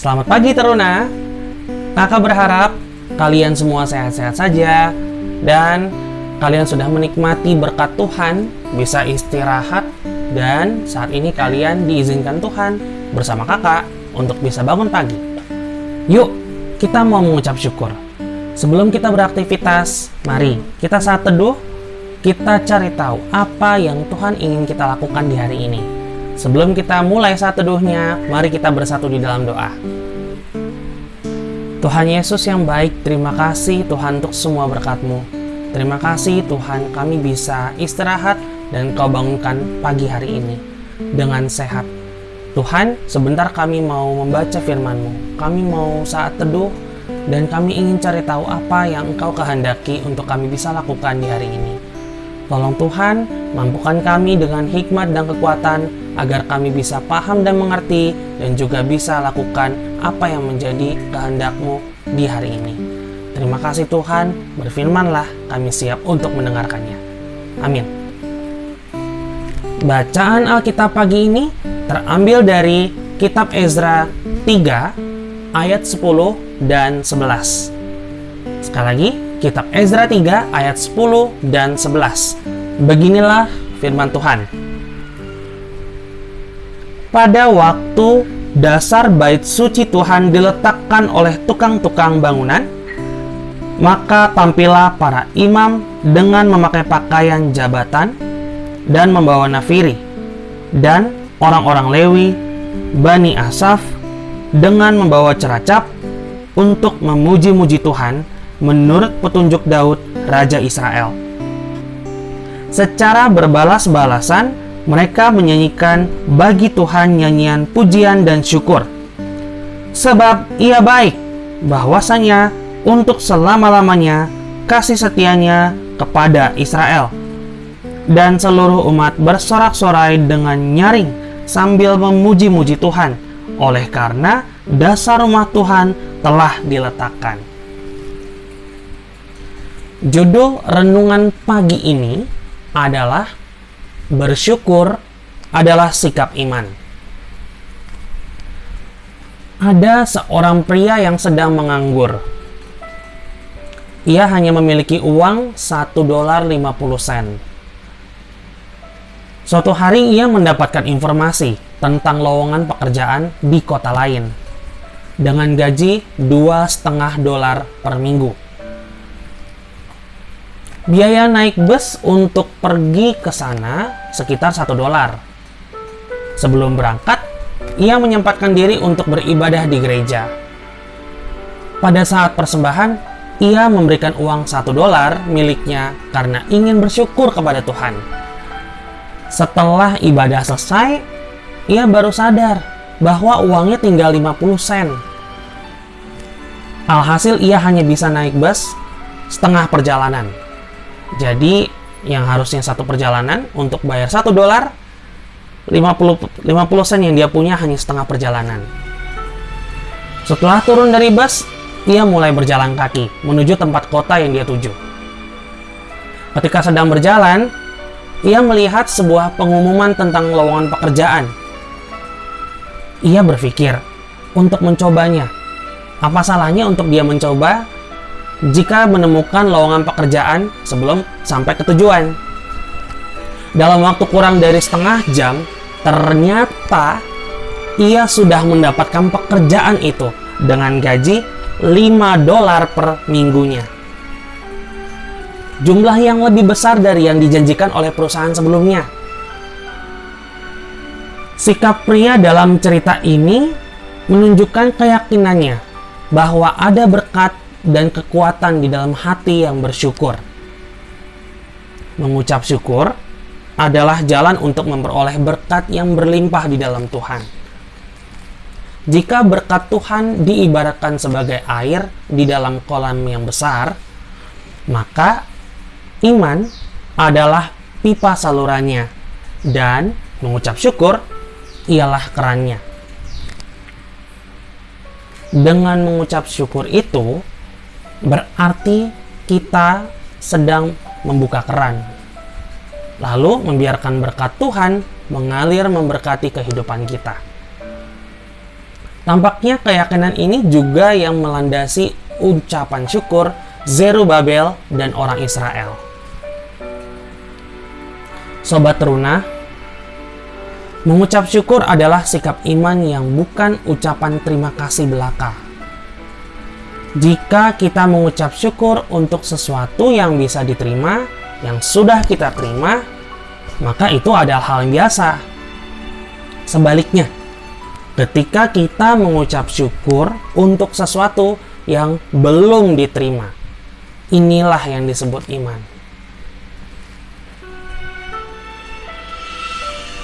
Selamat pagi Teruna. Kakak berharap kalian semua sehat-sehat saja dan kalian sudah menikmati berkat Tuhan, bisa istirahat dan saat ini kalian diizinkan Tuhan bersama kakak untuk bisa bangun pagi. Yuk, kita mau mengucap syukur. Sebelum kita beraktivitas, mari kita saat teduh, kita cari tahu apa yang Tuhan ingin kita lakukan di hari ini. Sebelum kita mulai saat teduhnya, mari kita bersatu di dalam doa. Tuhan Yesus yang baik, terima kasih Tuhan untuk semua berkat-Mu. Terima kasih Tuhan kami bisa istirahat dan Kau bangunkan pagi hari ini dengan sehat. Tuhan, sebentar kami mau membaca firman-Mu. Kami mau saat teduh dan kami ingin cari tahu apa yang Engkau kehendaki untuk kami bisa lakukan di hari ini. Tolong Tuhan, mampukan kami dengan hikmat dan kekuatan agar kami bisa paham dan mengerti dan juga bisa lakukan apa yang menjadi kehendakmu di hari ini. Terima kasih Tuhan, berfirmanlah kami siap untuk mendengarkannya. Amin. Bacaan Alkitab pagi ini terambil dari Kitab Ezra 3 ayat 10 dan 11. Sekali lagi, Kitab Ezra 3 ayat 10 dan 11. Beginilah firman Tuhan. Pada waktu dasar bait suci Tuhan diletakkan oleh tukang-tukang bangunan, maka tampillah para imam dengan memakai pakaian jabatan dan membawa nafiri, dan orang-orang Lewi, Bani Asaf, dengan membawa ceracap untuk memuji-muji Tuhan menurut petunjuk Daud, Raja Israel. Secara berbalas-balasan, mereka menyanyikan bagi Tuhan nyanyian pujian dan syukur. Sebab ia baik, bahwasanya untuk selama-lamanya kasih setianya kepada Israel. Dan seluruh umat bersorak-sorai dengan nyaring sambil memuji-muji Tuhan, oleh karena dasar rumah Tuhan telah diletakkan. Judul renungan pagi ini adalah bersyukur adalah sikap iman. Ada seorang pria yang sedang menganggur. Ia hanya memiliki uang 1 dolar 50 sen. Suatu hari ia mendapatkan informasi tentang lowongan pekerjaan di kota lain dengan gaji dua setengah dolar per minggu. Biaya naik bus untuk pergi ke sana sekitar satu dolar. Sebelum berangkat, ia menyempatkan diri untuk beribadah di gereja. Pada saat persembahan, ia memberikan uang satu dolar miliknya karena ingin bersyukur kepada Tuhan. Setelah ibadah selesai, ia baru sadar bahwa uangnya tinggal 50 sen. Alhasil ia hanya bisa naik bus setengah perjalanan. Jadi yang harusnya satu perjalanan untuk bayar satu dolar 50 50 sen yang dia punya hanya setengah perjalanan. Setelah turun dari bus, ia mulai berjalan kaki menuju tempat kota yang dia tuju. Ketika sedang berjalan, ia melihat sebuah pengumuman tentang lowongan pekerjaan. Ia berpikir untuk mencobanya. Apa salahnya untuk dia mencoba jika menemukan lowongan pekerjaan sebelum sampai ke tujuan. Dalam waktu kurang dari setengah jam, ternyata ia sudah mendapatkan pekerjaan itu dengan gaji 5 dolar per minggunya. Jumlah yang lebih besar dari yang dijanjikan oleh perusahaan sebelumnya. Sikap pria dalam cerita ini menunjukkan keyakinannya bahwa ada berkat dan kekuatan di dalam hati yang bersyukur. Mengucap syukur adalah jalan untuk memperoleh berkat yang berlimpah di dalam Tuhan. Jika berkat Tuhan diibaratkan sebagai air di dalam kolam yang besar, maka iman adalah pipa salurannya, dan mengucap syukur ialah kerannya. Dengan mengucap syukur itu, berarti kita sedang membuka keran. Lalu membiarkan berkat Tuhan mengalir memberkati kehidupan kita. Tampaknya keyakinan ini juga yang melandasi ucapan syukur Zerubabel dan orang Israel. Sobat teruna, mengucap syukur adalah sikap iman yang bukan ucapan terima kasih belaka. Jika kita mengucap syukur untuk sesuatu yang bisa diterima, yang sudah kita terima, maka itu adalah hal yang biasa. Sebaliknya, ketika kita mengucap syukur untuk sesuatu yang belum diterima, inilah yang disebut iman.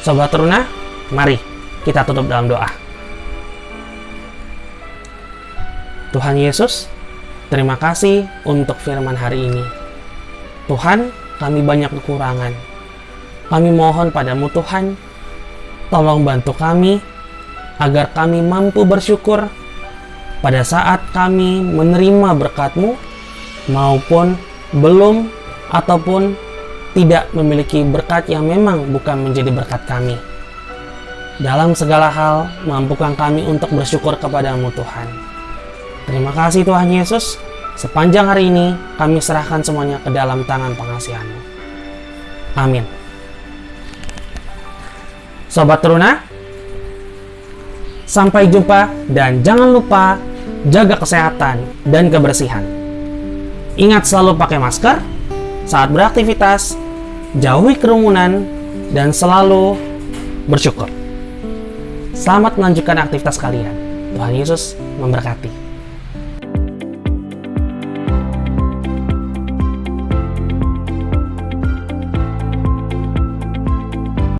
Sobat Teruna, mari kita tutup dalam doa. Tuhan Yesus, terima kasih untuk firman hari ini. Tuhan, kami banyak kekurangan. Kami mohon padamu Tuhan, tolong bantu kami agar kami mampu bersyukur pada saat kami menerima berkat-Mu maupun belum ataupun tidak memiliki berkat yang memang bukan menjadi berkat kami. Dalam segala hal, mampukan kami untuk bersyukur kepadamu Tuhan. Terima kasih Tuhan Yesus. Sepanjang hari ini, kami serahkan semuanya ke dalam tangan pengasihanmu. Amin. Sobat Teruna, sampai jumpa dan jangan lupa jaga kesehatan dan kebersihan. Ingat selalu pakai masker saat beraktivitas jauhi kerumunan, dan selalu bersyukur. Selamat melanjutkan aktivitas kalian. Tuhan Yesus memberkati.